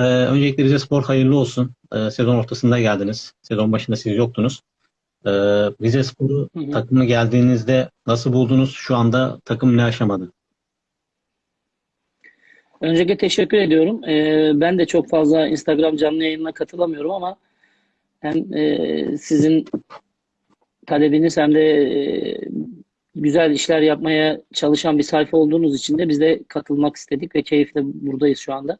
Ee, öncelikle Rize Spor hayırlı olsun. Ee, sezon ortasında geldiniz. Sezon başında siz yoktunuz. Ee, Rize Spor'u takımı geldiğinizde nasıl buldunuz? Şu anda takım ne aşamadı? Öncelikle teşekkür ediyorum. Ee, ben de çok fazla Instagram canlı yayınına katılamıyorum ama hem e, sizin talebiniz hem de e, güzel işler yapmaya çalışan bir sayfa olduğunuz için de biz de katılmak istedik ve keyifle buradayız şu anda.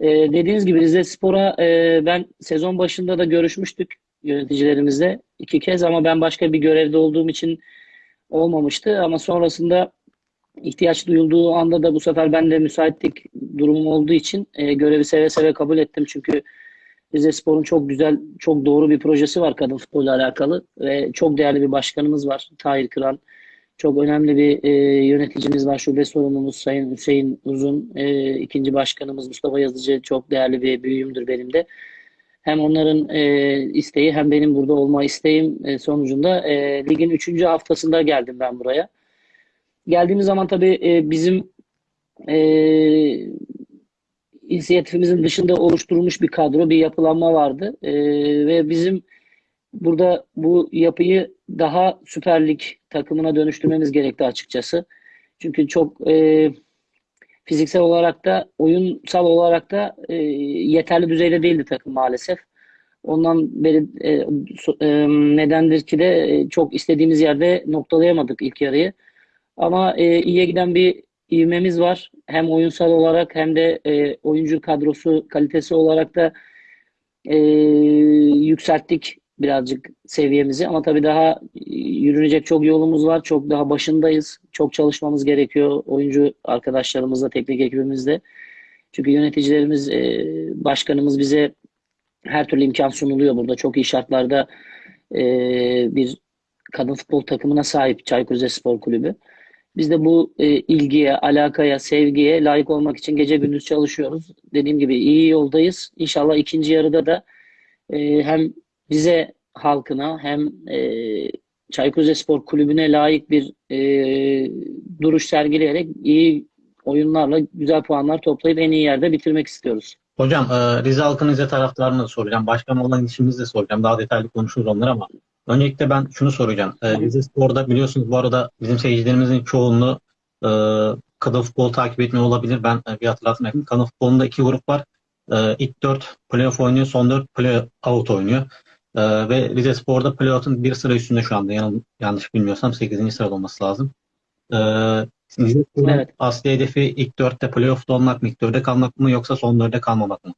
Ee, dediğiniz gibi Rize Spor'a e, ben sezon başında da görüşmüştük yöneticilerimizle iki kez ama ben başka bir görevde olduğum için olmamıştı ama sonrasında ihtiyaç duyulduğu anda da bu sefer ben de müsaitlik durumum olduğu için e, görevi seve seve kabul ettim. Çünkü Rize Spor'un çok güzel, çok doğru bir projesi var kadın futbolla alakalı ve çok değerli bir başkanımız var Tahir Kıran. Çok önemli bir e, yöneticimiz var, şube sorumlumuz Sayın Hüseyin Uzun. E, ikinci başkanımız Mustafa Yazıcı çok değerli bir büyüğümdür benim de. Hem onların e, isteği hem benim burada olma isteğim e, sonucunda e, ligin üçüncü haftasında geldim ben buraya. Geldiğimiz zaman tabii e, bizim e, inisiyatifimizin dışında oluşturulmuş bir kadro, bir yapılanma vardı. E, ve bizim burada bu yapıyı daha Süper Lig takımına dönüştürmemiz gerekti açıkçası. Çünkü çok e, fiziksel olarak da oyunsal olarak da e, yeterli düzeyde değildi takım maalesef. Ondan beri e, so- e, nedendir ki de e, çok istediğimiz yerde noktalayamadık ilk yarıyı. Ama e, iyiye giden bir ivmemiz var. Hem oyunsal olarak hem de e, oyuncu kadrosu kalitesi olarak da e, yükselttik birazcık seviyemizi. Ama tabii daha e, yürünecek çok yolumuz var. Çok daha başındayız. Çok çalışmamız gerekiyor oyuncu arkadaşlarımızla, teknik ekibimizle. Çünkü yöneticilerimiz, e, başkanımız bize her türlü imkan sunuluyor burada. Çok iyi şartlarda e, bir kadın futbol takımına sahip Çaykur Rizespor Kulübü. Biz de bu ilgiye, alakaya, sevgiye layık olmak için gece gündüz çalışıyoruz. Dediğim gibi iyi yoldayız. İnşallah ikinci yarıda da hem bize halkına hem e, Çaykur Rizespor Kulübü'ne layık bir e, duruş sergileyerek iyi oyunlarla güzel puanlar toplayıp en iyi yerde bitirmek istiyoruz. Hocam e, Rize halkının Rize taraftarına da soracağım. Başkan olan işimizi de soracağım. Daha detaylı konuşuruz onları ama öncelikle ben şunu soracağım. E. Rize Spor'da biliyorsunuz bu arada bizim seyircilerimizin çoğunluğu e, kadın futbolu takip etmiyor olabilir. Ben e, bir hatırlatmak yapayım. Kadın futbolunda iki grup var. E, ilk dört playoff oynuyor, son dört playout oynuyor. E, ve Rize Spor'da playout'un bir sıra üstünde şu anda. Yan- yanlış bilmiyorsam 8. sırada olması lazım. E, Rize Spor'un Evet. asli hedefi ilk dörtte playoff'ta olmak mı, ilk dörde kalmak mı yoksa son dörde kalmamak mı?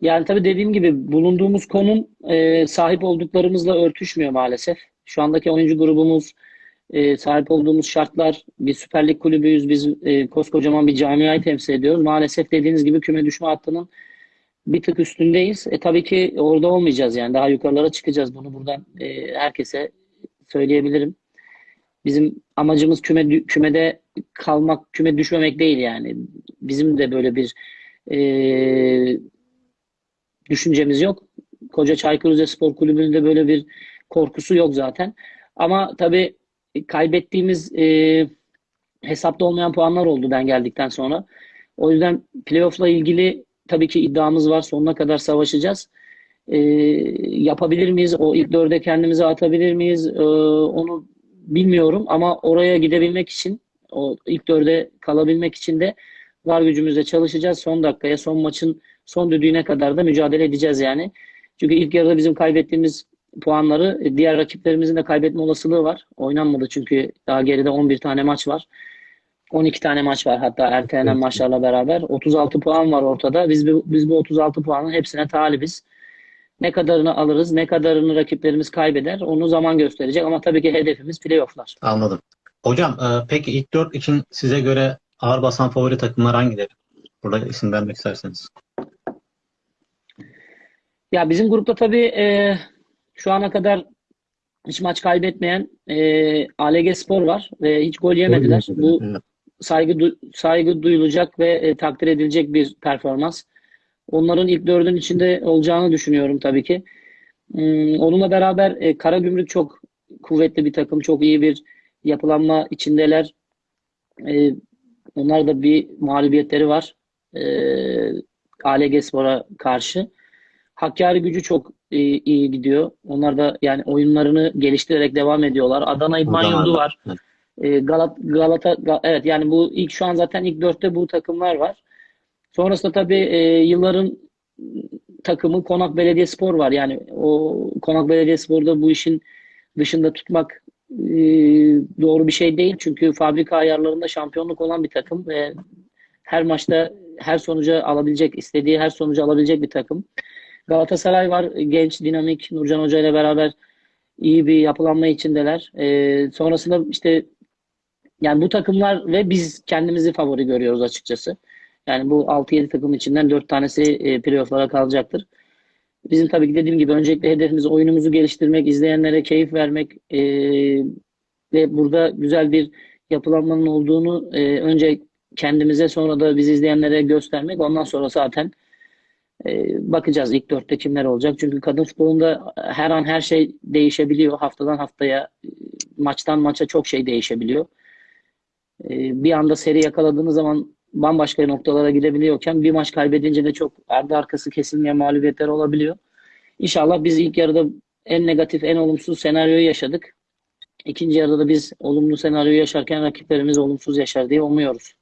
Yani tabii dediğim gibi bulunduğumuz konum e, sahip olduklarımızla örtüşmüyor maalesef. Şu andaki oyuncu grubumuz, e, sahip olduğumuz şartlar, bir Süper Lig kulübüyüz. Biz e, koskocaman bir camiayı temsil ediyoruz. Maalesef dediğiniz gibi küme düşme hattının bir tık üstündeyiz. E, tabii ki orada olmayacağız yani. Daha yukarılara çıkacağız. Bunu buradan e, herkese söyleyebilirim. Bizim amacımız küme kümede kalmak, küme düşmemek değil yani. Bizim de böyle bir e, düşüncemiz yok. Koca Çaykur Rizespor Kulübü'nün de böyle bir korkusu yok zaten. Ama tabii kaybettiğimiz e, hesapta olmayan puanlar oldu ben geldikten sonra. O yüzden playoff'la ilgili tabii ki iddiamız var. Sonuna kadar savaşacağız. E, yapabilir miyiz? O ilk dörde kendimizi atabilir miyiz? E, onu bilmiyorum ama oraya gidebilmek için o ilk dörde kalabilmek için de var gücümüzle çalışacağız. Son dakikaya, son maçın son düdüğüne kadar da mücadele edeceğiz yani. Çünkü ilk yarıda bizim kaybettiğimiz puanları e, diğer rakiplerimizin de kaybetme olasılığı var. Oynanmadı çünkü daha geride 11 tane maç var. 12 tane maç var hatta ertelenen Evet. maçlarla beraber. 36 puan var ortada. Biz bu, biz bu 36 puanın hepsine talibiz. Ne kadarını alırız, ne kadarını rakiplerimiz kaybeder onu zaman gösterecek. Ama tabii ki hedefimiz playofflar. Anladım. Hocam e, peki ilk dört için size göre ağır basan favori takımlar hangileri? Burada isim vermek isterseniz. Ya bizim grupta tabii e, şu ana kadar hiç maç kaybetmeyen e, ALG Spor var ve hiç gol yemediler. Bu Evet. Saygı du- saygı duyulacak ve e, takdir edilecek bir performans. Onların ilk dördün içinde olacağını düşünüyorum tabii ki. Hmm, onunla beraber e, Karagümrük çok kuvvetli bir takım, çok iyi bir yapılanma içindeler. E, onlar da bir mağlubiyetleri var. Ee, ALG Spor'a karşı. Hakkari gücü çok iyi, iyi gidiyor. Onlar da yani oyunlarını geliştirerek devam ediyorlar. Adana İdman Yurdu var. evet. Ee, Galat, Galata Ga- evet yani bu ilk şu an zaten ilk dörtte bu takımlar var. Sonrasında tabii e, yılların takımı Konak Belediyespor var. Yani o Konak Belediyespor'da bu işin dışında tutmak e, doğru bir şey değil. Çünkü fabrika ayarlarında şampiyonluk olan bir takım ve her maçta her sonuca alabilecek, istediği her sonucu alabilecek bir takım. Galatasaray var. Genç, dinamik. Nurcan Hoca ile beraber iyi bir yapılanma içindeler. E, sonrasında işte yani bu takımlar ve biz kendimizi favori görüyoruz açıkçası. Yani bu 6-7 takım içinden 4 tanesi e, playoff'lara kalacaktır. Bizim tabii ki dediğim gibi öncelikle hedefimiz oyunumuzu geliştirmek, izleyenlere keyif vermek e, ve burada güzel bir yapılanmanın olduğunu e, önce kendimize sonra da bizi izleyenlere göstermek. Ondan sonra zaten e, bakacağız ilk dörtte kimler olacak. Çünkü kadın futbolunda her an her şey değişebiliyor. Haftadan haftaya, e, maçtan maça çok şey değişebiliyor. E, bir anda seri yakaladığınız zaman bambaşka noktalara gidebiliyorken bir maç kaybedince de çok ardı arkası kesilmeyen mağlubiyetler olabiliyor. İnşallah biz ilk yarıda en negatif, en olumsuz senaryoyu yaşadık. İkinci yarıda da biz olumlu senaryoyu yaşarken rakiplerimiz olumsuz yaşar diye umuyoruz.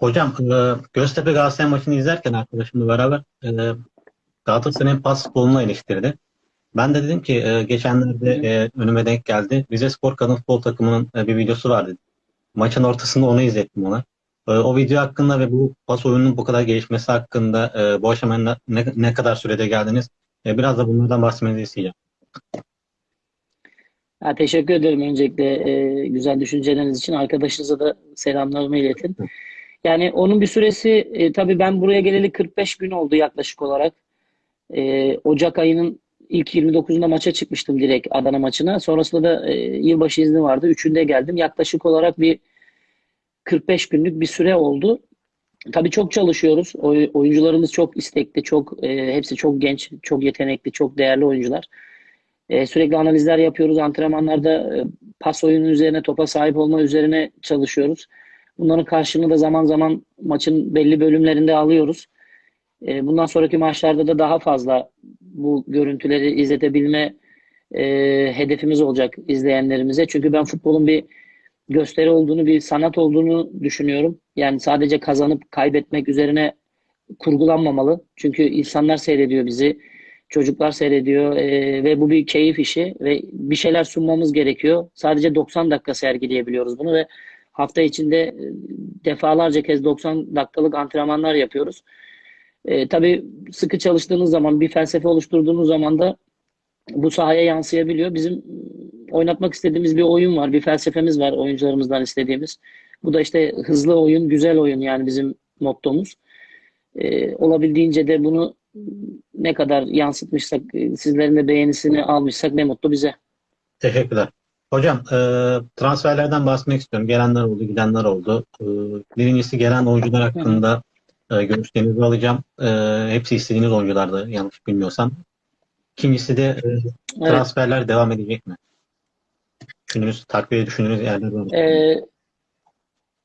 Hocam e, Göztepe Galatasaray maçını izlerken arkadaşımla beraber e, Galatasaray'ın pas futbolunu eleştirdi. Ben de dedim ki e, geçenlerde önüme denk geldi. Rize Spor Kadın Futbol takımının bir videosu vardı. Maçın ortasında onu izlettim ona. E, o video hakkında ve bu pas oyununun bu kadar gelişmesi hakkında e, bu aşamaya ne, ne kadar sürede geldiniz? E, biraz da bunlardan bahsetmenizi isteyeceğim. Ha, teşekkür ederim öncelikle e, güzel düşünceleriniz için. Arkadaşınıza da selamlarımı iletin. Yani onun bir süresi e, tabii ben buraya geleli 45 gün oldu yaklaşık olarak. E, Ocak ayının ilk 29'unda maça çıkmıştım direkt Adana maçına. Sonrasında da e, yılbaşı izni vardı. Üçünde geldim. Yaklaşık olarak bir 45 günlük bir süre oldu. Tabii çok çalışıyoruz. Oy- oyuncularımız çok istekli, çok e, hepsi çok genç, çok yetenekli, çok değerli oyuncular. E, sürekli analizler yapıyoruz. Antrenmanlarda e, pas oyunu üzerine, topa sahip olma üzerine çalışıyoruz. Bunların karşılığını da zaman zaman maçın belli bölümlerinde alıyoruz. E, bundan sonraki maçlarda da daha fazla bu görüntüleri izletebilme e, hedefimiz olacak izleyenlerimize. Çünkü ben futbolun bir gösteri olduğunu, bir sanat olduğunu düşünüyorum. Yani sadece kazanıp kaybetmek üzerine kurgulanmamalı. Çünkü insanlar seyrediyor bizi, çocuklar seyrediyor e, ve bu bir keyif işi ve bir şeyler sunmamız gerekiyor. Sadece 90 dakika sergileyebiliyoruz bunu ve hafta içinde e, defalarca kez 90 dakikalık antrenmanlar yapıyoruz. E, tabii sıkı çalıştığınız zaman, bir felsefe oluşturduğunuz zaman da bu sahaya yansıyabiliyor. Bizim oynatmak istediğimiz bir oyun var, bir felsefemiz var oyuncularımızdan istediğimiz. Bu da işte hızlı oyun, güzel oyun yani bizim mottomuz. Ee, olabildiğince de bunu ne kadar yansıtmışsak, e, sizlerin de beğenisini almışsak ne mutlu bize. Teşekkürler. Hocam e, transferlerden bahsetmek istiyorum. Gelenler oldu, gidenler oldu. E, birincisi gelen oyuncular hakkında e, görüşlerinizi alacağım. E, hepsi istediğiniz oyunculardı yanlış bilmiyorsam. İkincisi de e, Evet. transferler devam edecek mi? Düşündüğünüz, takviye düşündüğünüz yerler var. mı? Ee,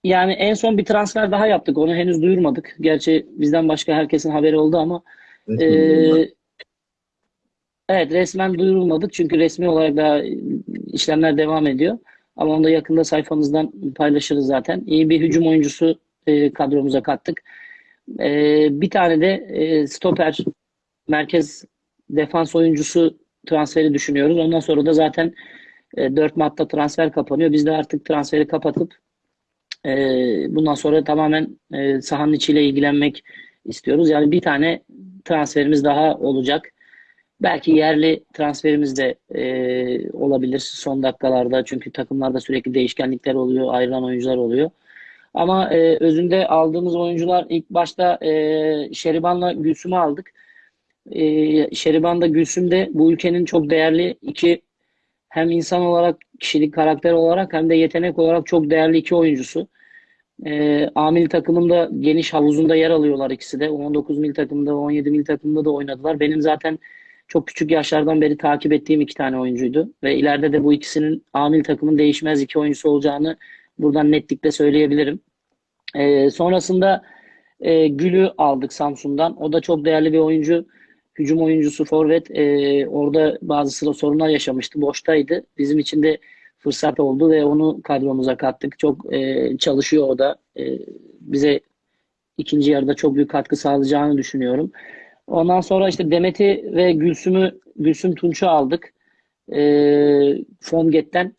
yani en son bir transfer daha yaptık. Onu henüz duyurmadık. Gerçi bizden başka herkesin haberi oldu ama Ee, evet resmen duyurulmadık çünkü resmi olarak daha işlemler devam ediyor. Ama onu da yakında sayfamızdan paylaşırız zaten. İyi bir hücum oyuncusu e, kadromuza kattık. E, bir tane de e, stoper merkez defans oyuncusu transferi düşünüyoruz. Ondan sonra da zaten e, 4 Mart'ta transfer kapanıyor. Biz de artık transferi kapatıp e, bundan sonra tamamen e, sahanın içiyle ilgilenmek istiyoruz. Yani bir tane transferimiz daha olacak. Belki yerli transferimiz de e, olabilir son dakikalarda. Çünkü takımlarda sürekli değişkenlikler oluyor, ayrılan oyuncular oluyor. Ama e, özünde aldığımız oyuncular ilk başta e, Şeriban'la Gülsüm'ü aldık. E, Şeriban'da Gülsüm de bu ülkenin çok değerli iki hem insan olarak, kişilik karakter olarak hem de yetenek olarak çok değerli iki oyuncusu. E, A milli takımında geniş havuzunda yer alıyorlar ikisi de. 19 milli takımda, 17 milli takımda da oynadılar. Benim zaten çok küçük yaşlardan beri takip ettiğim iki tane oyuncuydu. Ve ileride de bu ikisinin A milli takımın değişmez iki oyuncusu olacağını buradan netlikle söyleyebilirim. E, sonrasında e, Gül'ü aldık Samsun'dan. O da çok değerli bir oyuncu. Hücum oyuncusu forvet. E, orada bazı sıra sorunlar yaşamıştı. Boştaydı. Bizim için de fırsat oldu ve onu kadromuza kattık. Çok e, çalışıyor o da. E, bize ikinci yarıda çok büyük katkı sağlayacağını düşünüyorum. Ondan sonra işte Demet'i ve Gülsüm'ü Gülsüm Tunç'u aldık. E, Fonget'ten.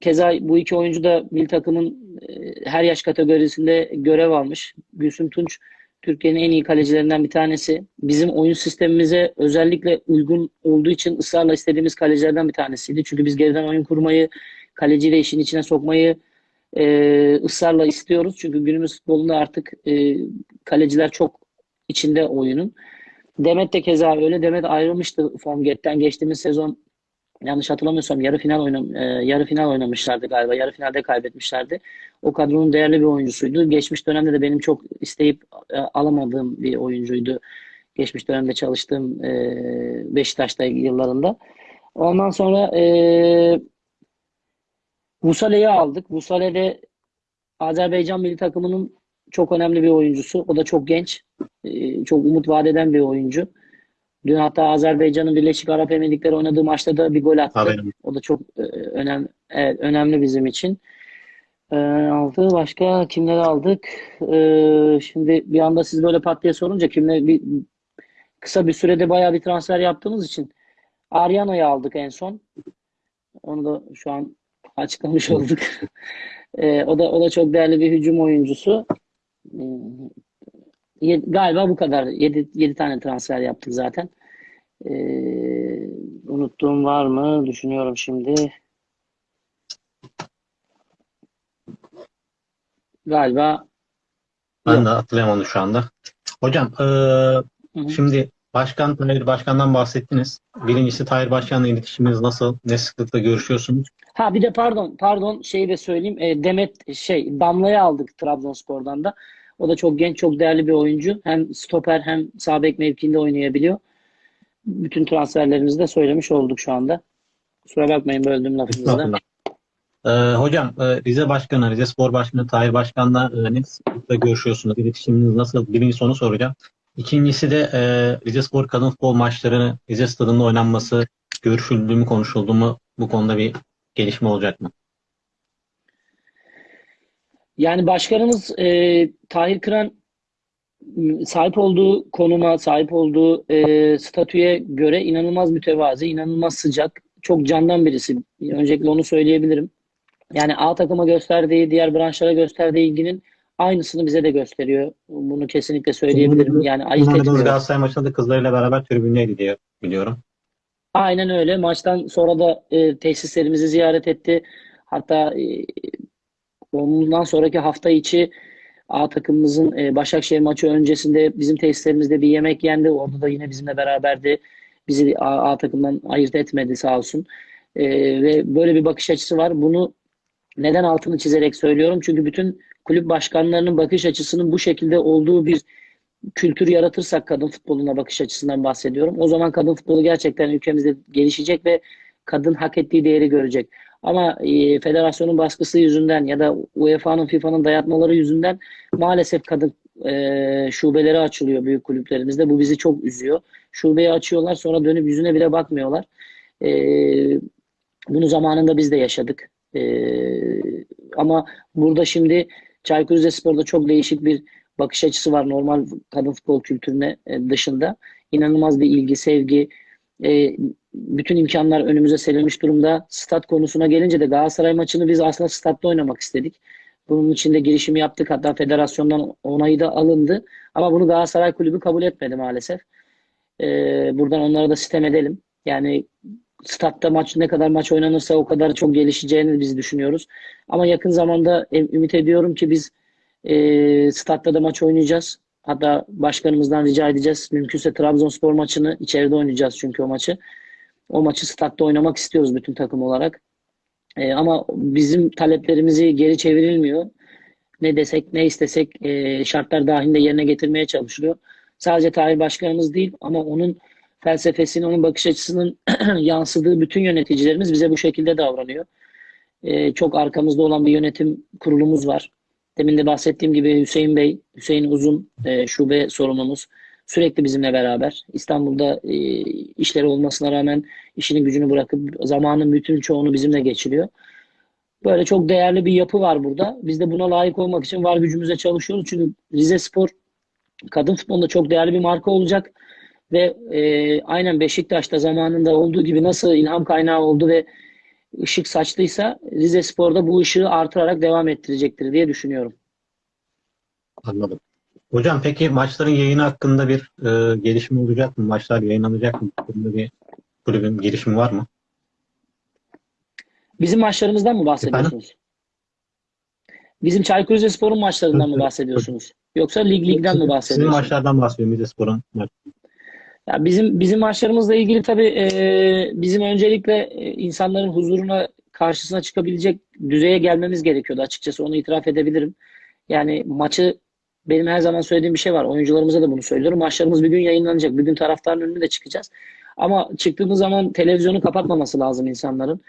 Keza bu iki oyuncu da milli takımın e, her yaş kategorisinde görev almış. Gülsüm Tunç Türkiye'nin en iyi kalecilerinden bir tanesi. Bizim oyun sistemimize özellikle uygun olduğu için ısrarla istediğimiz kalecilerden bir tanesiydi. Çünkü biz geriden oyun kurmayı, kaleciyle işin içine sokmayı e, ısrarla istiyoruz. Çünkü günümüz futbolunda artık e, kaleciler çok içinde oyunun. Demet de keza öyle. Demet ayrılmıştı Formget'ten. Geçtiğimiz sezon yanlış hatırlamıyorsam yarı final oynam e, yarı final oynamışlardı galiba. Yarı finalde kaybetmişlerdi. O kadronun değerli bir oyuncusuydu. Geçmiş dönemde de benim çok isteyip e, alamadığım bir oyuncuydu. Geçmiş dönemde çalıştığım e, Beşiktaş'ta yıllarında. Ondan sonra e, Musale'yi aldık. Musale de Azerbaycan milli takımının çok önemli bir oyuncusu. O da çok genç. e, çok umut vaat eden bir oyuncu. Dün hatta Azerbaycan'ın Birleşik Arap Emirlikleri oynadığı maçta da bir gol attı. Haberim. O da çok e, önem, evet, önemli bizim için. E, aldı. Başka kimleri aldık? E, şimdi bir anda siz böyle pat diye sorunca kimler bir kısa bir sürede bayağı bir transfer yaptığımız için Ariano'yu aldık en son. Onu da şu an açıklamış olduk. E, o da o da çok değerli bir hücum oyuncusu. E, galiba bu kadar. 7 7 tane transfer yaptık zaten. E, unuttuğum var mı? Düşünüyorum şimdi. Galiba Ben yok. de hatırlayamadım şu anda. Hocam eee, Hı hı. şimdi Başkan, Tahir Başkan'dan bahsettiniz. Birincisi Tahir Başkan'la iletişiminiz nasıl? Ne sıklıkla görüşüyorsunuz? Ha bir de pardon pardon şeyi de söyleyeyim. E, Demet şey Damla'yı aldık Trabzonspor'dan da. O da çok genç, çok değerli bir oyuncu. Hem stoper hem sağ bek mevkiinde oynayabiliyor. Bütün transferlerimizi de söylemiş olduk şu anda. Kusura bakmayın böldüm lafınızı da. Eee, hocam eee, Rize Başkanı, Rize Spor Başkanı Tahir Başkan'la sıklıkla görüşüyorsunuz? İletişiminiz nasıl? Birinci onu soracağım. İkincisi de eee, Rize Spor kadın futbol maçlarını Rize Stadı'nda oynanması görüşüldü mü, konuşuldu mu? Bu konuda bir gelişme olacak mı? Yani başkanımız e, Tahir Kıran sahip olduğu konuma, sahip olduğu e, statüye göre inanılmaz mütevazi, inanılmaz sıcak, çok candan birisi. Öncelikle onu söyleyebilirim. Yani A takıma gösterdiği, diğer branşlara gösterdiği ilginin aynısını bize de gösteriyor. Bunu kesinlikle söyleyebilirim. Yani ayırt etmiyor. Galatasaray maçında da kızlarıyla beraber tribündeydi diye biliyorum. Aynen öyle. Maçtan sonra da e, tesislerimizi ziyaret etti. Hatta e, ondan sonraki hafta içi A takımımızın e, Başakşehir maçı öncesinde bizim tesislerimizde bir yemek yendi. Orada da yine bizimle beraberdi. Bizi A, A takımdan ayırt etmedi sağ olsun. E, ve böyle bir bakış açısı var. Bunu neden altını çizerek söylüyorum? Çünkü bütün kulüp başkanlarının bakış açısının bu şekilde olduğu bir kültür yaratırsak kadın futboluna bakış açısından bahsediyorum. O zaman kadın futbolu gerçekten ülkemizde gelişecek ve kadın hak ettiği değeri görecek. Ama e, federasyonun baskısı yüzünden ya da UEFA'nın, FIFA'nın dayatmaları yüzünden maalesef kadın e, şubeleri açılıyor büyük kulüplerimizde. Bu bizi çok üzüyor. Şubeyi açıyorlar sonra dönüp yüzüne bile bakmıyorlar. E, bunu zamanında biz de yaşadık. E, ama burada şimdi Çaykur Rizespor'da çok değişik bir bakış açısı var normal kadın futbol kültürüne e, dışında. İnanılmaz bir ilgi, sevgi, e, bütün imkanlar önümüze serilmiş durumda. Stat konusuna gelince de Galatasaray maçını biz aslında statta oynamak istedik. Bunun için de girişimi yaptık. Hatta federasyondan onayı da alındı. Ama bunu Galatasaray Kulübü kabul etmedi maalesef. E, buradan onlara da sitem edelim. Yani statta maç ne kadar maç oynanırsa o kadar çok gelişeceğini biz düşünüyoruz. Ama yakın zamanda ümit ediyorum ki biz e, statta da maç oynayacağız. Hatta başkanımızdan rica edeceğiz. Mümkünse Trabzonspor maçını içeride oynayacağız çünkü o maçı. O maçı statta oynamak istiyoruz bütün takım olarak. E, ama bizim taleplerimizi geri çevrilmiyor. Ne desek ne istesek e, şartlar dahilinde yerine getirmeye çalışılıyor. Sadece Tahir Başkanımız değil ama onun felsefesini, onun bakış açısının yansıdığı bütün yöneticilerimiz bize bu şekilde davranıyor. E, çok arkamızda olan bir yönetim kurulumuz var. Demin de bahsettiğim gibi Hüseyin Bey, Hüseyin Uzun e, şube sorumlumuz sürekli bizimle beraber. İstanbul'da e, işleri olmasına rağmen işini gücünü bırakıp zamanın bütün çoğunu bizimle geçiriyor. Böyle çok değerli bir yapı var burada. Biz de buna layık olmak için var gücümüzle çalışıyoruz. Çünkü Rize Spor kadın futbolunda çok değerli bir marka olacak. Ve e, aynen Beşiktaş'ta zamanında olduğu gibi nasıl ilham kaynağı oldu ve ışık saçlıysa Rize Spor'da bu ışığı artırarak devam ettirecektir diye düşünüyorum. Anladım. Hocam peki maçların yayını hakkında bir e, gelişme olacak mı? Maçlar yayınlanacak mı? Bunda bir kulübün girişimi var mı? Bizim maçlarımızdan mı bahsediyorsunuz? Bizim Çaykur Rizespor'un maçlarından mı bahsediyorsunuz? Yoksa lig ligden mi Sizin bahsediyorsunuz? maçlardan bahsediyorum. Rizespor'un maçı. Ya bizim bizim maçlarımızla ilgili tabii e, bizim öncelikle e, insanların huzuruna karşısına çıkabilecek düzeye gelmemiz gerekiyordu açıkçası onu itiraf edebilirim. Yani maçı benim her zaman söylediğim bir şey var. Oyuncularımıza da bunu söylüyorum. Maçlarımız bir gün yayınlanacak. Bir gün taraftarın önüne de çıkacağız. Ama çıktığımız zaman televizyonu kapatmaması lazım insanların.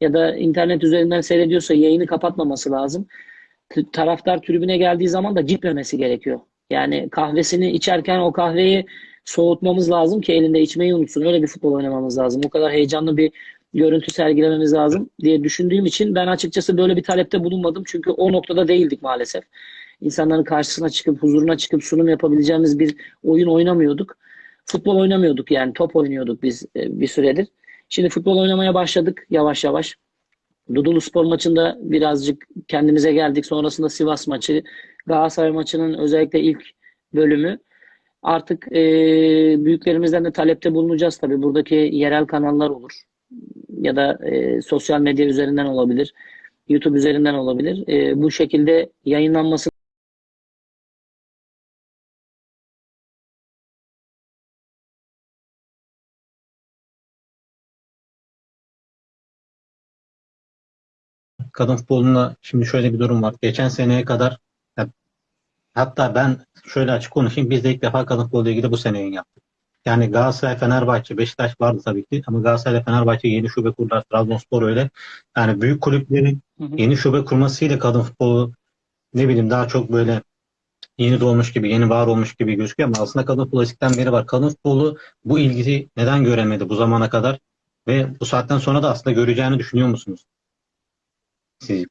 Ya da internet üzerinden seyrediyorsa yayını kapatmaması lazım. Taraftar tribüne geldiği zaman da gitmemesi gerekiyor. Yani kahvesini içerken o kahveyi soğutmamız lazım ki elinde içmeyi unutsun. Öyle bir futbol oynamamız lazım. O kadar heyecanlı bir görüntü sergilememiz lazım diye düşündüğüm için ben açıkçası böyle bir talepte bulunmadım. Çünkü o noktada değildik maalesef. İnsanların karşısına çıkıp, huzuruna çıkıp sunum yapabileceğimiz bir oyun oynamıyorduk. Futbol oynamıyorduk yani top oynuyorduk biz e, bir süredir. Şimdi futbol oynamaya başladık yavaş yavaş. Dudullu Spor maçında birazcık kendimize geldik. Sonrasında Sivas maçı, Galatasaray maçının özellikle ilk bölümü. Artık e, büyüklerimizden de talepte bulunacağız tabii. Buradaki yerel kanallar olur. Ya da e, sosyal medya üzerinden olabilir. YouTube üzerinden olabilir. E, bu şekilde yayınlanması Kadın futbolunda şimdi şöyle bir durum var. Geçen seneye kadar hatta ben şöyle açık konuşayım. Biz de ilk defa kadın futboluyla ilgili bu sene yayın yaptık. Yani Galatasaray, Fenerbahçe, Beşiktaş vardı tabii ki ama Galatasaray ile Fenerbahçe yeni şube kurdular. Trabzonspor öyle. Yani büyük kulüplerin yeni şube kurmasıyla kadın futbolu ne bileyim daha çok böyle yeni doğmuş gibi, yeni var olmuş gibi gözüküyor ama aslında kadın futbolu eskiden beri var. Kadın futbolu bu ilgiyi neden göremedi bu zamana kadar ve bu saatten sonra da aslında göreceğini düşünüyor musunuz? Siz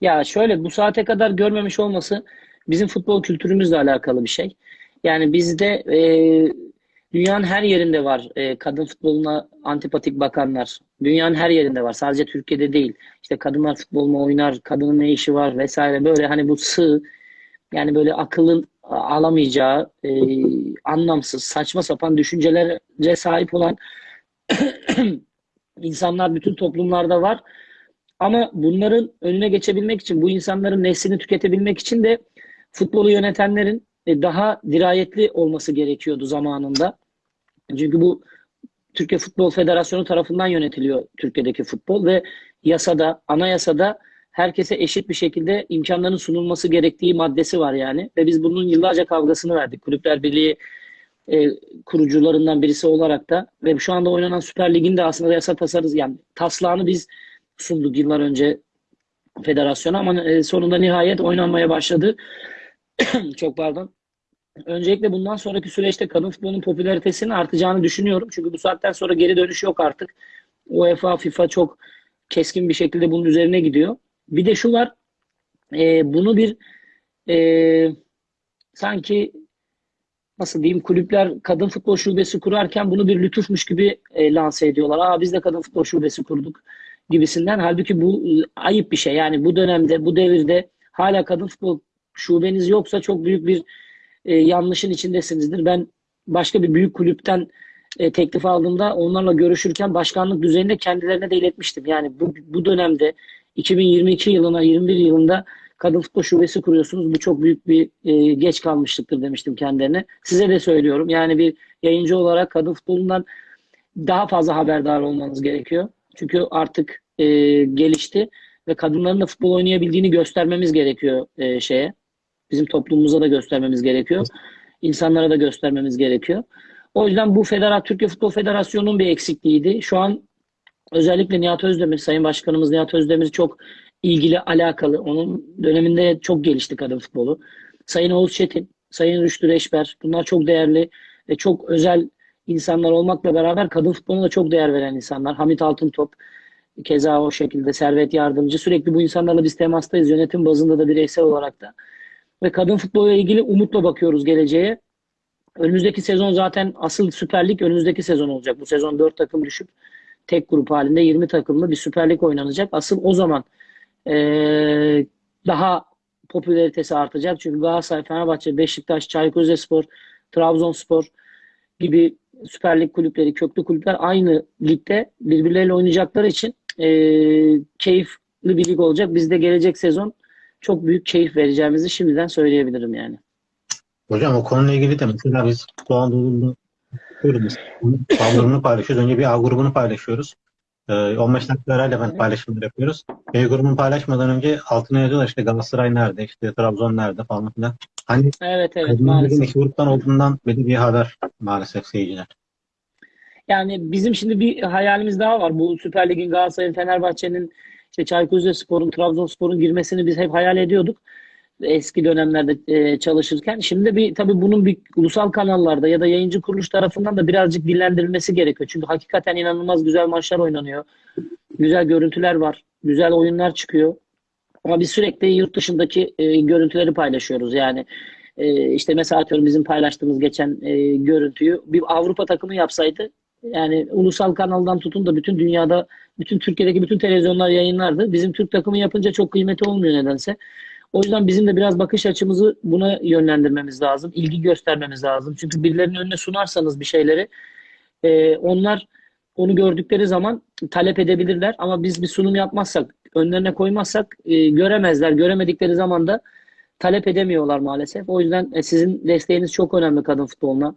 Ya şöyle bu saate kadar görmemiş olması bizim futbol kültürümüzle alakalı bir şey. Yani bizde e, dünyanın her yerinde var e, kadın futboluna antipatik bakanlar. Dünyanın her yerinde var. Sadece Türkiye'de değil. İşte kadınlar futbol mu oynar, kadının ne işi var vesaire böyle hani bu sığ yani böyle akılın alamayacağı e, anlamsız, saçma sapan düşüncelere sahip olan insanlar bütün toplumlarda var. Ama bunların önüne geçebilmek için, bu insanların neslini tüketebilmek için de futbolu yönetenlerin e, daha dirayetli olması gerekiyordu zamanında. Çünkü bu Türkiye Futbol Federasyonu tarafından yönetiliyor Türkiye'deki futbol ve yasada, anayasada herkese eşit bir şekilde imkanların sunulması gerektiği maddesi var yani. Ve biz bunun yıllarca kavgasını verdik. Kulüpler Birliği e, kurucularından birisi olarak da ve şu anda oynanan Süper Lig'in de aslında yasa tasarız yani taslağını biz sunduk yıllar önce federasyona ama e, sonunda nihayet oynanmaya başladı. Çok pardon. Öncelikle bundan sonraki süreçte kadın futbolunun popülaritesinin artacağını düşünüyorum. Çünkü bu saatten sonra geri dönüş yok artık. UEFA, FIFA çok keskin bir şekilde bunun üzerine gidiyor. Bir de şu var. e, bunu bir e, sanki nasıl diyeyim kulüpler kadın futbol şubesi kurarken bunu bir lütufmuş gibi e, lanse ediyorlar. Aa biz de kadın futbol şubesi kurduk gibisinden. Halbuki bu ayıp bir şey. Yani bu dönemde, bu devirde hala kadın futbol şubeniz yoksa çok büyük bir e, yanlışın içindesinizdir. Ben başka bir büyük kulüpten e, teklif aldığımda onlarla görüşürken başkanlık düzeyinde kendilerine de iletmiştim. Yani bu, bu dönemde 2022 yılına 21 yılında kadın futbol şubesi kuruyorsunuz. Bu çok büyük bir e, geç kalmışlıktır demiştim kendilerine. Size de söylüyorum. Yani bir yayıncı olarak kadın futbolundan daha fazla haberdar olmanız gerekiyor. Çünkü artık e, gelişti ve kadınların da futbol oynayabildiğini göstermemiz gerekiyor e, şeye. Bizim toplumumuza da göstermemiz gerekiyor. İnsanlara da göstermemiz gerekiyor. O yüzden bu federat Türkiye Futbol Federasyonu'nun bir eksikliğiydi. Şu an özellikle Nihat Özdemir, Sayın Başkanımız Nihat Özdemir çok ilgili alakalı. Onun döneminde çok gelişti kadın futbolu. Sayın Oğuz Çetin, Sayın Rüştü Reşber bunlar çok değerli ve çok özel insanlar olmakla beraber kadın futboluna da çok değer veren insanlar. Hamit Altıntop keza o şekilde Servet Yardımcı. Sürekli bu insanlarla biz temastayız. Yönetim bazında da bireysel olarak da. Ve kadın futboluyla ilgili umutla bakıyoruz geleceğe. Önümüzdeki sezon zaten asıl Süper Lig önümüzdeki sezon olacak. Bu sezon 4 takım düşüp tek grup halinde 20 takımlı bir Süper Lig oynanacak. Asıl o zaman eee, daha popülaritesi artacak. Çünkü Galatasaray, Fenerbahçe, Beşiktaş, Çaykur Rizespor, Trabzonspor gibi Süper Lig kulüpleri, köklü kulüpler aynı ligde birbirleriyle oynayacakları için eee, keyifli bir lig olacak. Biz de gelecek sezon çok büyük keyif vereceğimizi şimdiden söyleyebilirim yani. Hocam o konuyla ilgili de mesela biz Doğu Anadolu'da yapıyoruz. A grubunu paylaşıyoruz. Önce bir A grubunu paylaşıyoruz. Ee, 15 dakika arayla ben paylaşımlar yapıyoruz. B grubunu paylaşmadan önce altına yazıyorlar işte Galatasaray nerede, işte Trabzon nerede falan filan. Hani Evet evet maalesef. iki gruptan olduğundan belli bir haber maalesef seyirciler. Yani bizim şimdi bir hayalimiz daha var. Bu Süper Lig'in Galatasaray'ın, Fenerbahçe'nin, işte Çaykur Rizespor'un, Trabzonspor'un girmesini biz hep hayal ediyorduk. Eski dönemlerde e, çalışırken. Şimdi bir tabii bunun bir ulusal kanallarda ya da yayıncı kuruluş tarafından da birazcık dillendirilmesi gerekiyor. Çünkü hakikaten inanılmaz güzel maçlar oynanıyor. Güzel görüntüler var. Güzel oyunlar çıkıyor. Ama biz sürekli yurt dışındaki e, görüntüleri paylaşıyoruz. Yani e, işte mesela atıyorum bizim paylaştığımız geçen e, görüntüyü bir Avrupa takımı yapsaydı yani ulusal kanaldan tutun da bütün dünyada, bütün Türkiye'deki bütün televizyonlar yayınlardı. Bizim Türk takımı yapınca çok kıymeti olmuyor nedense. O yüzden bizim de biraz bakış açımızı buna yönlendirmemiz lazım. ilgi göstermemiz lazım. Çünkü birilerinin önüne sunarsanız bir şeyleri e, onlar onu gördükleri zaman talep edebilirler. Ama biz bir sunum yapmazsak, önlerine koymazsak e, göremezler. Göremedikleri zaman da talep edemiyorlar maalesef. O yüzden e, sizin desteğiniz çok önemli kadın futboluna.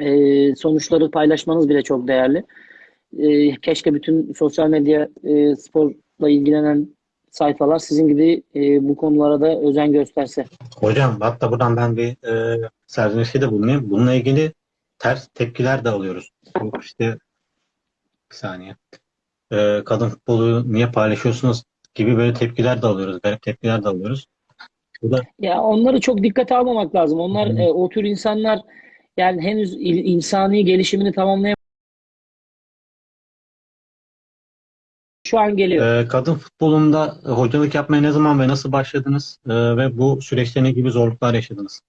E, sonuçları paylaşmanız bile çok değerli. E, keşke bütün sosyal medya e, sporla ilgilenen sayfalar sizin gibi e, bu konulara da özen gösterse. Hocam hatta buradan ben bir e, serzenişte de bulunayım. Bununla ilgili ters tepkiler de alıyoruz. Yok işte bir saniye. E, kadın futbolu niye paylaşıyorsunuz gibi böyle tepkiler de alıyoruz. Garip tepkiler de alıyoruz. Bu da Ya onları çok dikkate almamak lazım. Onlar Hı. e, o tür insanlar yani henüz insani gelişimini tamamlayamamış. Şu an geliyor. e, kadın futbolunda e, hocalık yapmaya ne zaman ve nasıl başladınız? E, ve bu süreçte ne gibi zorluklar yaşadınız?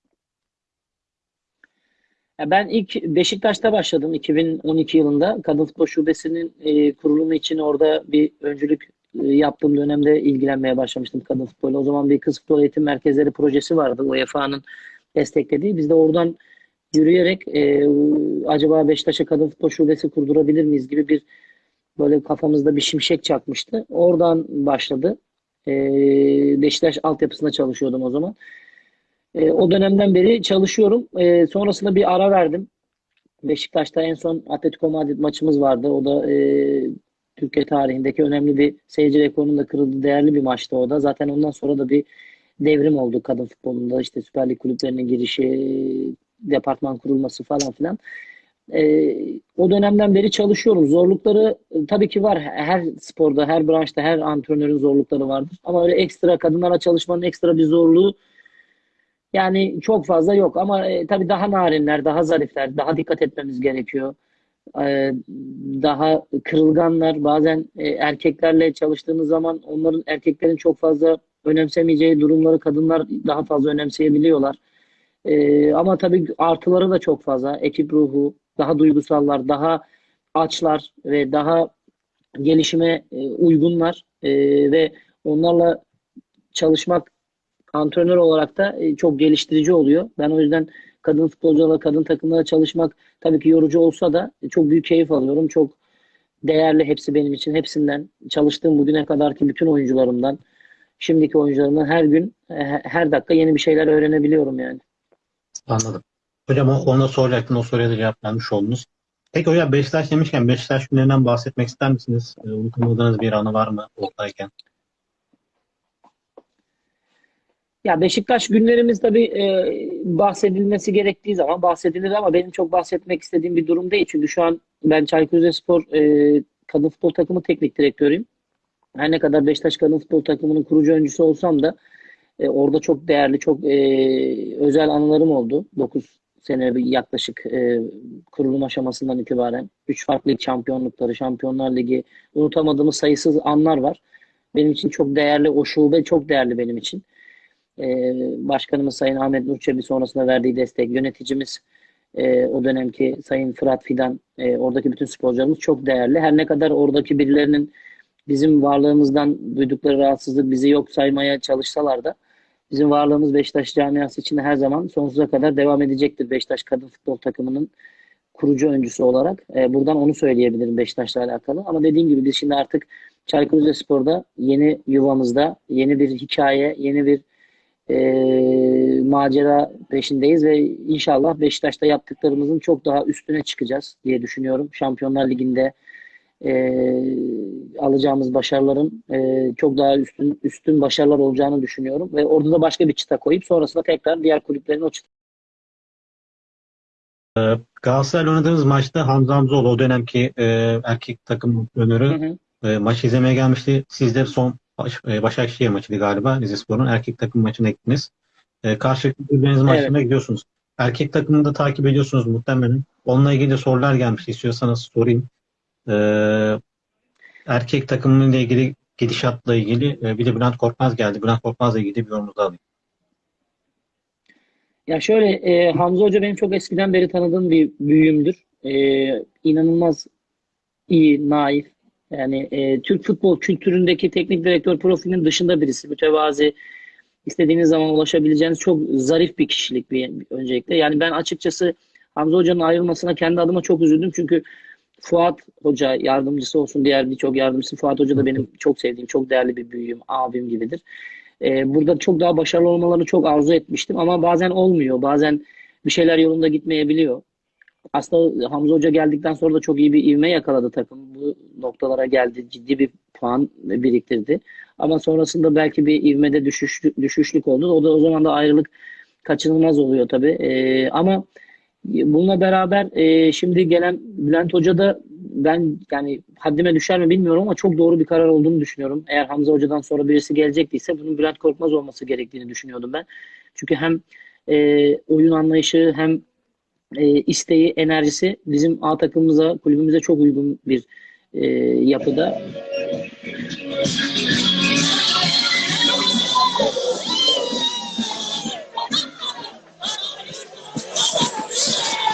Ya Ben ilk Beşiktaş'ta başladım 2012 yılında. Kadın Futbol Şubesi'nin e, kurulumu için orada bir öncülük e, yaptığım dönemde ilgilenmeye başlamıştım kadın futbolu. O zaman bir kız futbol eğitim merkezleri projesi vardı UEFA'nın desteklediği. Biz de oradan yürüyerek e, acaba Beşiktaş'a kadın futbol şubesi kurdurabilir miyiz gibi bir böyle kafamızda bir şimşek çakmıştı. Oradan başladı. E, Beşiktaş altyapısında çalışıyordum o zaman. E, o dönemden beri çalışıyorum. E, sonrasında bir ara verdim. Beşiktaş'ta en son Atletico Madrid maçımız vardı. O da e, Türkiye tarihindeki önemli bir seyirci rekorunun da kırıldığı değerli bir maçtı o da. Zaten ondan sonra da bir devrim oldu kadın futbolunda. İşte Süper Lig kulüplerinin girişi, departman kurulması falan filan. E, o dönemden beri çalışıyorum. Zorlukları e, tabii ki var. Her sporda, her branşta, her antrenörün zorlukları vardır. Ama öyle ekstra kadınlara çalışmanın ekstra bir zorluğu yani çok fazla yok ama e, tabii daha narinler, daha zarifler, daha dikkat etmemiz gerekiyor. E, daha kırılganlar, bazen e, erkeklerle çalıştığınız zaman onların erkeklerin çok fazla önemsemeyeceği durumları kadınlar daha fazla önemseyebiliyorlar. E, ama tabii artıları da çok fazla. Ekip ruhu, daha duygusallar, daha açlar ve daha gelişime e, uygunlar E, ve onlarla çalışmak antrenör olarak da e, çok geliştirici oluyor. Ben o yüzden kadın futbolcularla, kadın takımlarla çalışmak tabii ki yorucu olsa da e, çok büyük keyif alıyorum. Çok değerli hepsi benim için. Hepsinden çalıştığım bugüne kadarki bütün oyuncularımdan, şimdiki oyuncularımdan her gün, e, her dakika yeni bir şeyler öğrenebiliyorum yani. Anladım. Hocam o, onu da soracaktım. O soruya da cevap vermiş oldunuz. Peki hocam Beşiktaş demişken Beşiktaş günlerinden bahsetmek ister misiniz? E, unutamadığınız bir anı var mı oradayken? Ya Beşiktaş günlerimiz tabii e, bahsedilmesi gerektiği zaman bahsedilir ama benim çok bahsetmek istediğim bir durum değil. Çünkü şu an ben Çaykur Rizespor e, kadın futbol takımı teknik direktörüyüm. her ne kadar Beşiktaş Kadın Futbol Takımı'nın kurucu öncüsü olsam da e, orada çok değerli, çok e, özel anılarım oldu. 9 sene yaklaşık e, kurulum aşamasından itibaren. 3 farklı şampiyonlukları, Şampiyonlar Ligi unutamadığımız sayısız anlar var. Benim için çok değerli, o şube çok değerli benim için. E, başkanımız Sayın Ahmet Nur Çebi sonrasında verdiği destek, yöneticimiz e, o dönemki Sayın Fırat Fidan, e, oradaki bütün sporcularımız çok değerli. Her ne kadar oradaki birilerinin bizim varlığımızdan duydukları rahatsızlık bizi yok saymaya çalışsalar da bizim varlığımız Beşiktaş camiası için her zaman sonsuza kadar devam edecektir. Beşiktaş Kadın Futbol Takımı'nın kurucu öncüsü olarak. E, buradan onu söyleyebilirim Beşiktaş'la alakalı. Ama dediğim gibi biz şimdi artık Çaykur Rizespor'da yeni yuvamızda yeni bir hikaye, yeni bir e, macera peşindeyiz ve inşallah Beşiktaş'ta yaptıklarımızın çok daha üstüne çıkacağız diye düşünüyorum. Şampiyonlar Ligi'nde e, alacağımız başarıların e, çok daha üstün üstün başarılar olacağını düşünüyorum ve orada da başka bir çıta koyup sonrasında tekrar diğer kulüplerin o çıta Galatasaray'la oynadığımız maçta Hamza Hamzoğlu o dönemki e, erkek takım önörü e, maç izlemeye gelmişti. Siz de son baş, e, Başakşehir maçıydı galiba. Rizespor'un erkek takım maçına gittiniz. E, karşılıklı birbiriniz maçlarına gidiyorsunuz. Erkek takımını da takip ediyorsunuz muhtemelen. Onunla ilgili de sorular gelmişti. İstiyorsanız sorayım. E, erkek takımıyla ilgili gidişatla ilgili e, bir de Bülent Korkmaz geldi. Bülent Korkmaz'la ilgili bir yorumunuzu alayım. Ya şöyle e, Hamza Hoca benim çok eskiden beri tanıdığım bir büyüğümdür. E, inanılmaz iyi, naif. Yani e, Türk futbol kültüründeki teknik direktör profilinin dışında birisi. Mütevazi, istediğiniz zaman ulaşabileceğiniz çok zarif bir kişilik bir, öncelikle. Yani ben açıkçası Hamza Hoca'nın ayrılmasına kendi adıma çok üzüldüm. Çünkü Fuat Hoca yardımcısı olsun, diğer birçok yardımcısı. Fuat Hoca da benim çok sevdiğim, çok değerli bir büyüğüm, abim gibidir. Ee, burada çok daha başarılı olmalarını çok arzu etmiştim ama bazen olmuyor. Bazen bir şeyler yolunda gitmeyebiliyor. Aslında Hamza Hoca geldikten sonra da çok iyi bir ivme yakaladı takım. Bu noktalara geldi. Ciddi bir puan biriktirdi. Ama sonrasında belki bir ivmede düşüş, düşüşlük oldu. O da o zaman da ayrılık kaçınılmaz oluyor tabii. Ee, ama bununla beraber e, şimdi gelen Bülent Hoca da ben yani haddime düşer mi bilmiyorum ama çok doğru bir karar olduğunu düşünüyorum. Eğer Hamza Hoca'dan sonra birisi gelecektiyse bunun Bülent Korkmaz olması gerektiğini düşünüyordum ben. Çünkü hem e, oyun anlayışı hem e, isteği, enerjisi bizim A takımımıza, kulübümüze çok uygun bir e, yapıda.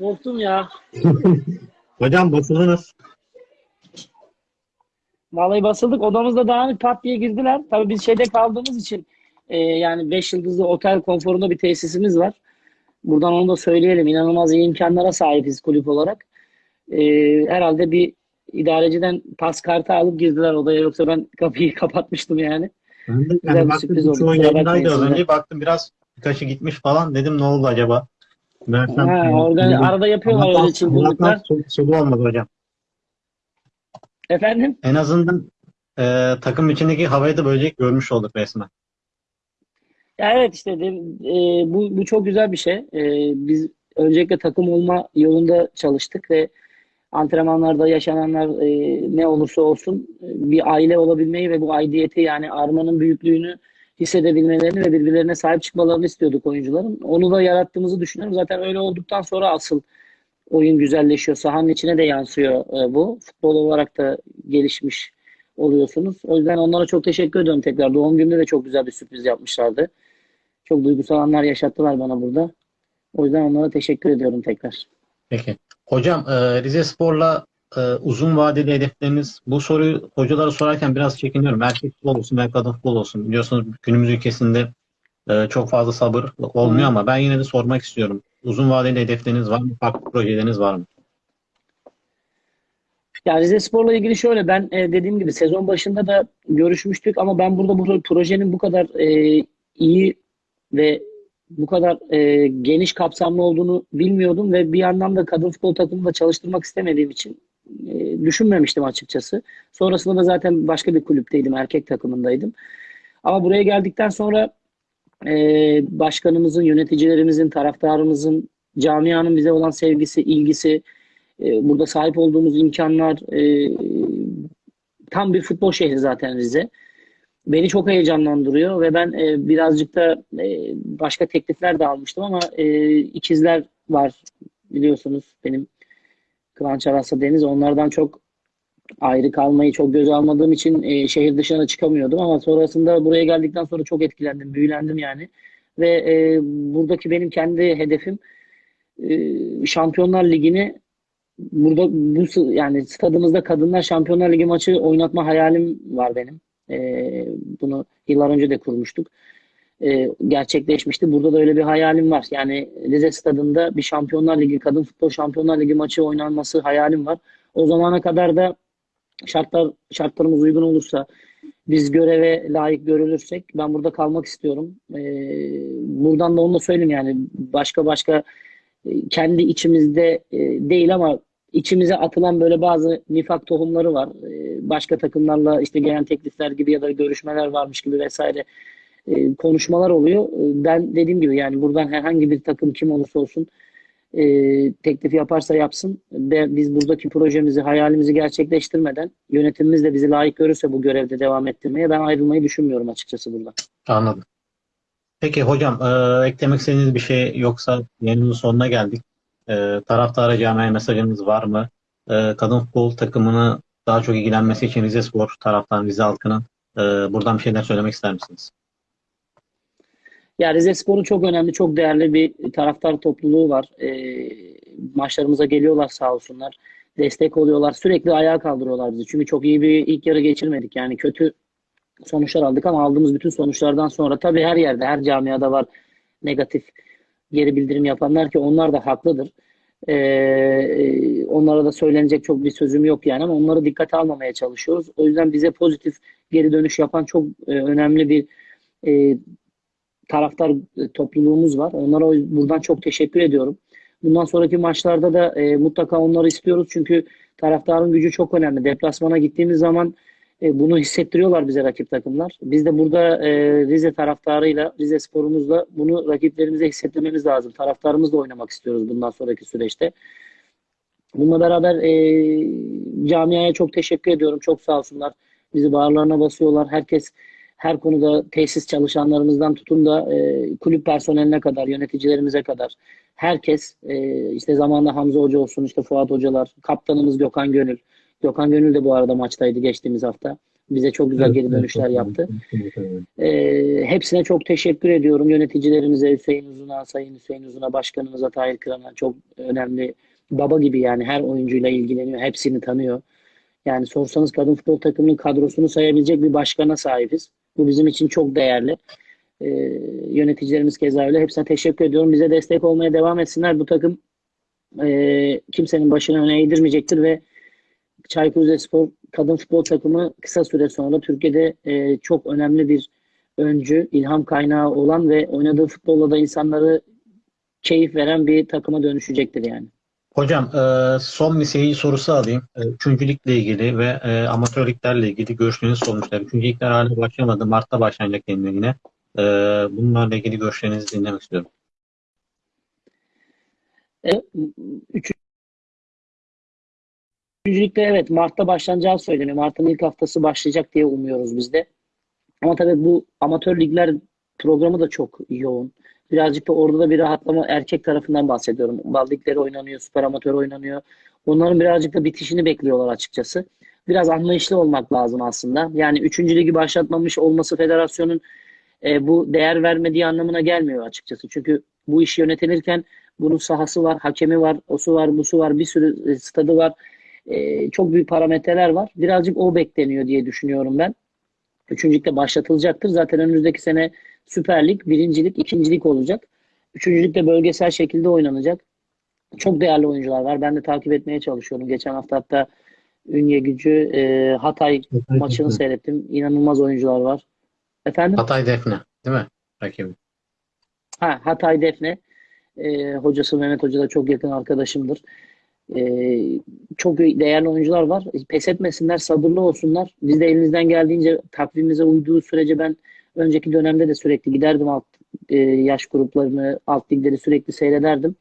Korktum ya. Hocam basıldınız. Vallahi basıldık. Odamızda dağınık pat diye girdiler. Tabii biz şeyde kaldığımız için e, yani 5 yıldızlı otel konforunda bir tesisimiz var. Buradan onu da söyleyelim. İnanılmaz iyi imkanlara sahibiz kulüp olarak. E, herhalde bir idareciden pas kartı alıp girdiler odaya. Yoksa ben kapıyı kapatmıştım yani. Ben de Güzel yani bir baktım sürpriz oldu. Baktım biraz birkaçı gitmiş falan. Dedim ne oldu acaba? Meğersem- Ha, organi- arada yapıyorlar Allah'tan- öyle çılgınlıklar. Solu- olmadı hocam. Efendim? En azından e, takım içindeki havayı da böylece görmüş olduk resmen. Ya evet işte e, bu, bu çok güzel bir şey. E, biz öncelikle takım olma yolunda çalıştık ve antrenmanlarda yaşananlar e, ne olursa olsun e, bir aile olabilmeyi ve bu aidiyeti yani armanın büyüklüğünü hissedebilmelerini ve birbirlerine sahip çıkmalarını istiyorduk oyuncuların. Onu da yarattığımızı düşünüyorum. Zaten öyle olduktan sonra asıl oyun güzelleşiyor. Sahanın içine de yansıyor e, bu. Futbol olarak da gelişmiş oluyorsunuz. O yüzden onlara çok teşekkür ediyorum tekrar. Doğum günümde de çok güzel bir sürpriz yapmışlardı. Çok duygusal anlar yaşattılar bana burada. O yüzden onlara teşekkür ediyorum tekrar. Peki. Hocam e, Rizespor'la e, uzun vadeli hedefleriniz bu soruyu hocalara sorarken biraz çekiniyorum. Erkek futbol olsun veya kadın futbol olsun. Biliyorsunuz günümüz ülkesinde e, çok fazla sabır olmuyor ama ben yine de sormak istiyorum. Uzun vadeli hedefleriniz var mı? Farklı projeleriniz var mı? Yani Rize Spor'la ilgili şöyle ben e, dediğim gibi sezon başında da görüşmüştük ama ben burada bu projenin bu kadar e, iyi ve bu kadar e, geniş kapsamlı olduğunu bilmiyordum ve bir yandan da kadın futbol takımında çalıştırmak istemediğim için e, düşünmemiştim açıkçası. Sonrasında da zaten başka bir kulüpteydim, erkek takımındaydım. Ama buraya geldikten sonra e, başkanımızın, yöneticilerimizin, taraftarımızın, camianın bize olan sevgisi, ilgisi, e, burada sahip olduğumuz imkanlar, e, tam bir futbol şehri zaten Rize. Beni çok heyecanlandırıyor ve ben e, birazcık da e, başka teklifler de almıştım ama e, ikizler var biliyorsunuz benim Kıvanç Aras'la Deniz. Onlardan çok ayrı kalmayı çok göze almadığım için e, şehir dışına çıkamıyordum ama sonrasında buraya geldikten sonra çok etkilendim, büyülendim yani. Ve e, buradaki benim kendi hedefim e, Şampiyonlar Ligi'ni burada bu yani stadımızda Kadınlar Şampiyonlar Ligi maçı oynatma hayalim var benim. E, bunu yıllar önce de kurmuştuk. E, gerçekleşmişti. Burada da öyle bir hayalim var. Yani Rize stadında bir Şampiyonlar Ligi, Kadın Futbol Şampiyonlar Ligi maçı oynanması hayalim var. O zamana kadar da şartlar şartlarımız uygun olursa biz göreve layık görülürsek ben burada kalmak istiyorum. E, buradan da onu da söyleyeyim yani başka başka e, kendi içimizde e, değil ama içimize atılan böyle bazı nifak tohumları var. E, başka takımlarla işte gelen teklifler gibi ya da görüşmeler varmış gibi vesaire e, konuşmalar oluyor. E, ben dediğim gibi yani buradan herhangi bir takım kim olursa olsun e, teklif yaparsa yapsın. Ve biz buradaki projemizi, hayalimizi gerçekleştirmeden yönetimimiz de bizi layık görürse bu görevde devam ettirmeye ben ayrılmayı düşünmüyorum açıkçası buradan. Anladım. Peki hocam e, eklemek istediğiniz bir şey yoksa yayınımızın sonuna geldik. E, taraftara camiaya mesajınız var mı? E, kadın futbol takımını daha çok ilgilenmesi için Rize Spor taraftan Rize halkının e, buradan bir şeyler söylemek ister misiniz? Ya Rize Spor'un çok önemli, çok değerli bir taraftar topluluğu var. E, maçlarımıza geliyorlar sağ olsunlar. Destek oluyorlar. Sürekli ayağa kaldırıyorlar bizi. Çünkü çok iyi bir ilk yarı geçirmedik. Yani kötü sonuçlar aldık ama aldığımız bütün sonuçlardan sonra tabii her yerde, her camiada var negatif geri bildirim yapanlar ki onlar da haklıdır. Ee, onlara da söylenecek çok bir sözüm yok yani ama onları dikkate almamaya çalışıyoruz. O yüzden bize pozitif geri dönüş yapan çok e, önemli bir e, taraftar e, topluluğumuz var. Onlara buradan çok teşekkür ediyorum. Bundan sonraki maçlarda da e, mutlaka onları istiyoruz çünkü taraftarın gücü çok önemli. Deplasmana gittiğimiz zaman e, bunu hissettiriyorlar bize rakip takımlar. Biz de burada e, Rize taraftarıyla, Rize sporumuzla bunu rakiplerimize hissettirmemiz lazım. Taraftarımızla oynamak istiyoruz bundan sonraki süreçte. Bununla beraber e, camiaya çok teşekkür ediyorum. Çok sağ olsunlar. Bizi bağırlarına basıyorlar. Herkes her konuda tesis çalışanlarımızdan tutun da e, kulüp personeline kadar, yöneticilerimize kadar herkes e, işte zamanında Hamza Hoca olsun, işte Fuat Hocalar, kaptanımız Gökhan Gönül. Gökhan Gönül de bu arada maçtaydı geçtiğimiz hafta. Bize çok güzel geri dönüşler yaptı. E, hepsine çok teşekkür ediyorum. Yöneticilerimize Hüseyin Uzun'a, Sayın Hüseyin Uzun'a, başkanımıza Tahir Kıran'a çok önemli baba gibi yani her oyuncuyla ilgileniyor. Hepsini tanıyor. Yani sorsanız kadın futbol takımının kadrosunu sayabilecek bir başkana sahibiz. Bu bizim için çok değerli. Ee, yöneticilerimiz keza öyle. Hepsine teşekkür ediyorum. Bize destek olmaya devam etsinler. Bu takım e, kimsenin başına öne eğdirmeyecektir ve Çaykur Rizespor kadın futbol takımı kısa süre sonra Türkiye'de e, çok önemli bir öncü, ilham kaynağı olan ve oynadığı futbolla da insanları keyif veren bir takıma dönüşecektir yani. Hocam e, son bir seyirci sorusu alayım. E, Üçüncü ligle ilgili ve e, amatör liglerle ilgili görüşleriniz sonuçlar. Üçüncü ligler hala başlamadı. Mart'ta başlanacak yine. E, bunlarla ilgili görüşlerinizi dinlemek istiyorum. Üç, Üçüncülükte evet Mart'ta başlanacağı söyleniyor. Mart'ın ilk haftası başlayacak diye umuyoruz biz de. Ama tabii bu amatör ligler programı da çok yoğun. Birazcık da orada da bir rahatlama erkek tarafından bahsediyorum. Bal ligleri oynanıyor, süper amatör oynanıyor. Onların birazcık da bitişini bekliyorlar açıkçası. Biraz anlayışlı olmak lazım aslında. Yani üçüncü ligi başlatmamış olması federasyonun e, bu değer vermediği anlamına gelmiyor açıkçası. Çünkü bu iş yönetilirken bunun sahası var, hakemi var, osu var, busu var, bir sürü stadı var. E, çok büyük parametreler var. Birazcık o bekleniyor diye düşünüyorum ben. Üçüncülükte başlatılacaktır. Zaten önümüzdeki sene Süper Lig, birincilik, ikincilik olacak. Üçüncülük de bölgesel şekilde oynanacak. Çok değerli oyuncular var. Ben de takip etmeye çalışıyorum. Geçen hafta hatta Ünye Gücü, e, Hatay maçını seyrettim. İnanılmaz oyuncular var. Efendim? Hatay Defne değil mi? Rakibi. Ha, Hatay Defne. Ee, hocası Mehmet Hoca da çok yakın arkadaşımdır. Ee, çok değerli oyuncular var. Pes etmesinler, sabırlı olsunlar. Biz de elimizden geldiğince takvimimize uyduğu sürece ben önceki dönemde de sürekli giderdim alt e, yaş gruplarını, alt ligleri sürekli seyrederdim.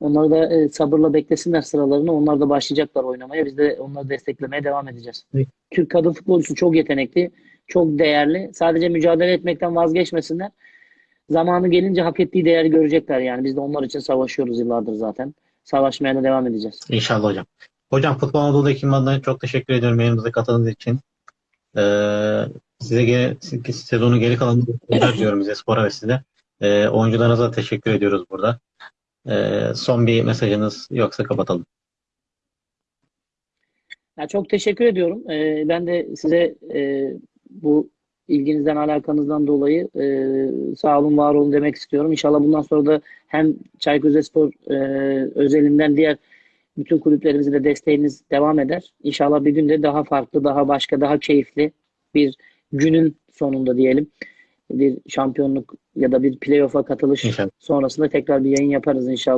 Onları da e, sabırla beklesinler sıralarını. Onlar da başlayacaklar oynamaya. Biz de onları desteklemeye devam edeceğiz. Evet. Türk kadın futbolcusu çok yetenekli, çok değerli. Sadece mücadele etmekten vazgeçmesinler zamanı gelince hak ettiği değeri görecekler yani. Biz de onlar için savaşıyoruz yıllardır zaten. Savaşmaya da devam edeceğiz. İnşallah hocam. Hocam Futbol Anadolu adına çok teşekkür ediyorum yayınımıza katıldığınız için. Ee, size geri, sezonun geri kalanını diyorum bize spora ve size. Ee, oyuncularınıza teşekkür ediyoruz burada. Ee, son bir mesajınız yoksa kapatalım. Ya çok teşekkür ediyorum. Ee, ben de size e, bu ilginizden, alakanızdan dolayı e, sağ olun, var olun demek istiyorum. İnşallah bundan sonra da hem Çaykur Rizespor e, özelinden diğer bütün kulüplerimize de desteğiniz devam eder. İnşallah bir gün de daha farklı, daha başka, daha keyifli bir günün sonunda diyelim bir şampiyonluk ya da bir playoff'a katılış İnşallah. sonrasında tekrar bir yayın yaparız inşallah.